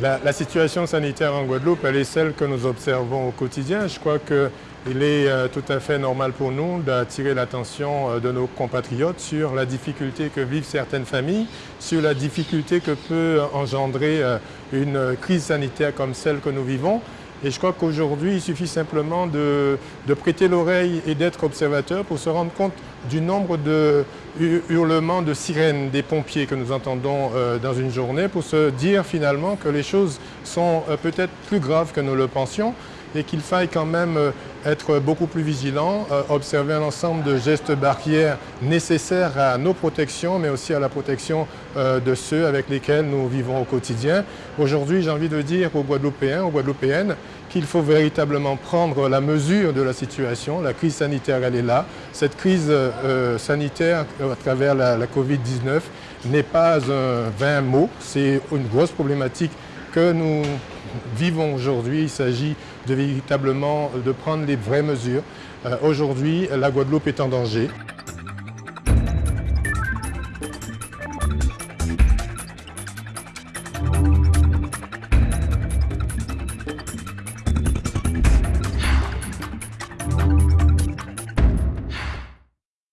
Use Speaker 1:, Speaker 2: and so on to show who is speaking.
Speaker 1: La, situation sanitaire en Guadeloupe, elle est celle que nous observons au quotidien. Je crois qu'il est euh, tout à fait normal pour nous d'attirer l'attention euh, de nos compatriotes sur la difficulté que vivent certaines familles, sur la difficulté que peut engendrer euh, une crise sanitaire comme celle que nous vivons. Et je crois qu'aujourd'hui, il suffit simplement de, prêter l'oreille et d'être observateur pour se rendre compte du nombre de hurlements de sirènes des pompiers que nous entendons euh, dans une journée pour se dire finalement que les choses sont euh, peut-être plus graves que nous le pensions et qu'il faille quand même euh, être beaucoup plus vigilant, euh, observer un ensemble de gestes barrières nécessaires à nos protections, mais aussi à la protection euh, de ceux avec lesquels nous vivons au quotidien. Aujourd'hui, j'ai envie de dire aux Guadeloupéens, aux Guadeloupéennes, qu'il faut véritablement prendre la mesure de la situation. La crise sanitaire, elle est là. Cette crise sanitaire à travers la, la Covid-19 n'est pas un vain mot, c'est une grosse problématique que nous vivons aujourd'hui. Il s'agit de véritablement de prendre les vraies mesures. Euh, aujourd'hui, la Guadeloupe est en danger.